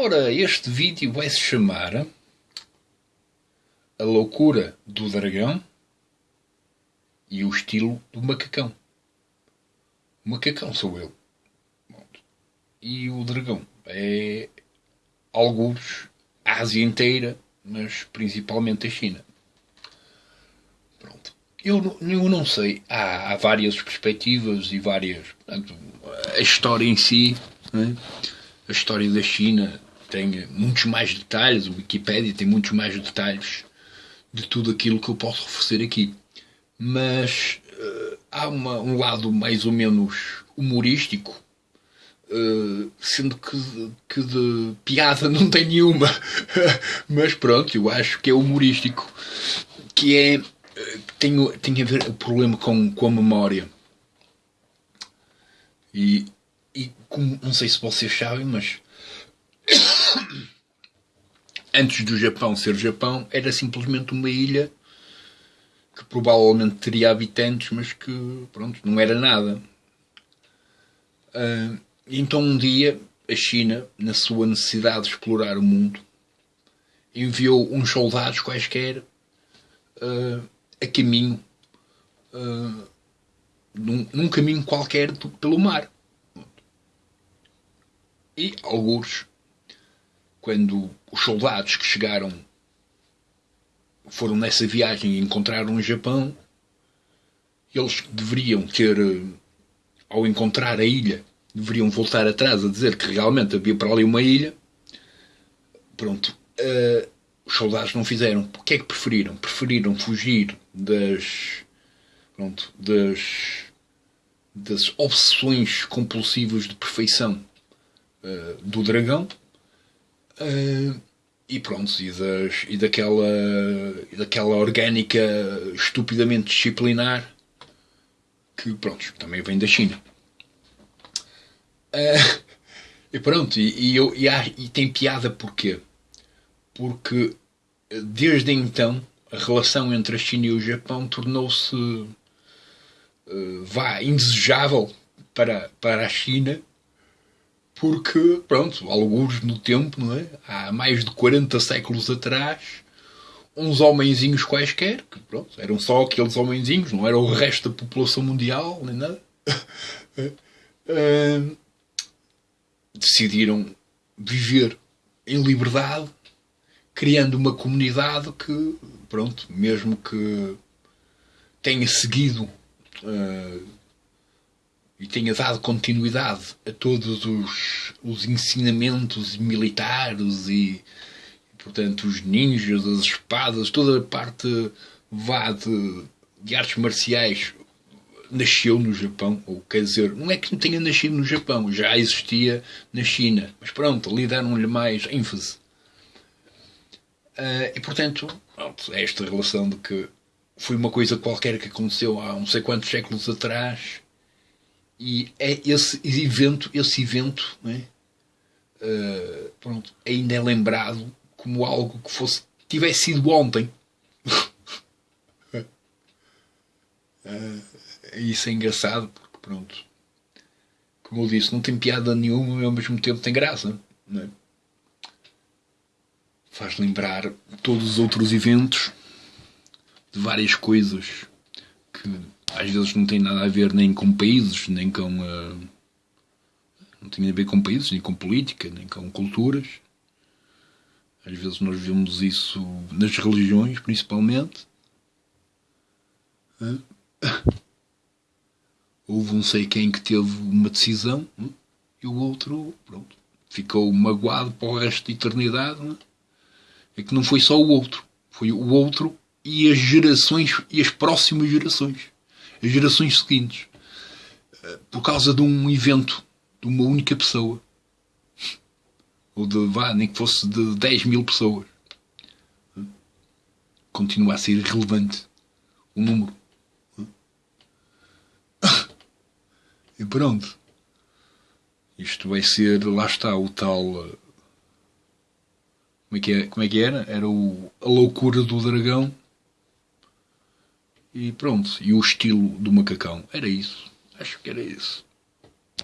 Ora, este vídeo vai se chamar A Loucura do Dragão e o Estilo do Macacão. O macacão sou eu. E o dragão é alguns a Ásia inteira, mas principalmente a China. Pronto. Eu, eu não sei. Há, há várias perspectivas e várias. Portanto, a história em si, é? a história da China tem muitos mais detalhes, o Wikipedia tem muitos mais detalhes de tudo aquilo que eu posso oferecer aqui. Mas uh, há uma, um lado mais ou menos humorístico, uh, sendo que, que de piada não tem nenhuma. Mas pronto, eu acho que é humorístico. Que é. Uh, tem, tem a ver o problema com, com a memória. E, e como, não sei se vocês sabem, mas antes do Japão ser Japão, era simplesmente uma ilha que provavelmente teria habitantes, mas que pronto, não era nada. Uh, então um dia a China, na sua necessidade de explorar o mundo, enviou uns soldados quaisquer uh, a caminho, uh, num, num, caminho qualquer pelo mar. E alguns quando os soldados que chegaram foram nessa viagem e encontraram o Japão, eles deveriam ter, ao encontrar a ilha, deveriam voltar atrás a dizer que realmente havia para ali uma ilha. Pronto. Uh, os soldados não fizeram. O que é que preferiram? Preferiram fugir das. Pronto, das. das obsessões compulsivas de perfeição uh, do dragão Uh, e pronto, e, das, e, daquela, daquela orgânica estupidamente disciplinar que, pronto, também vem da China. Uh, e pronto, e, e, eu, e, há, e tem piada porquê? Porque desde então a relação entre a China e o Japão tornou-se uh, vá indesejável para, para a China porque, pronto, alguns no tempo, não é? há mais de 40 séculos atrás, uns homenzinhos quaisquer, que pronto, eram só aqueles homenzinhos, não era o resto da população mundial, nem nada, uh, decidiram viver em liberdade, criando uma comunidade que, pronto, mesmo que tenha seguido uh, e tenha dado continuidade a todos os, os ensinamentos militares e, portanto, os ninjas, as espadas, toda a parte vá de, de artes marciais nasceu no Japão, ou quer dizer, não é que não tenha nascido no Japão, já existia na China, mas pronto, ali deram-lhe mais ênfase. Uh, e portanto, pronto, é esta relação de que foi uma coisa qualquer que aconteceu há não sei quantos séculos atrás e é esse evento, esse evento, né, uh, pronto, ainda é lembrado como algo que fosse tivesse sido ontem. uh, isso é engraçado porque pronto, como eu disse, não tem piada nenhuma e ao mesmo tempo tem graça. Né? Faz lembrar todos os outros eventos de várias coisas que às vezes não tem nada a ver nem com países, nem com. Uh, não tem a ver com países, nem com política, nem com culturas. Às vezes nós vemos isso nas religiões, principalmente. Uh, houve um sei quem que teve uma decisão uh, e o outro, pronto, ficou magoado para o resto da eternidade. É que não foi só o outro, foi o outro e as gerações e as próximas gerações as gerações seguintes eh, por causa de um evento de uma única pessoa. Ou de vá, nem que fosse de 10 mil pessoas. Continua a ser irrelevante o número. E pronto. Isto vai ser lá está o tal eh, como é que, é, como é que era? Era o, a loucura do dragão e pronto, e o estilo do macacão. Era isso. Acho que era isso.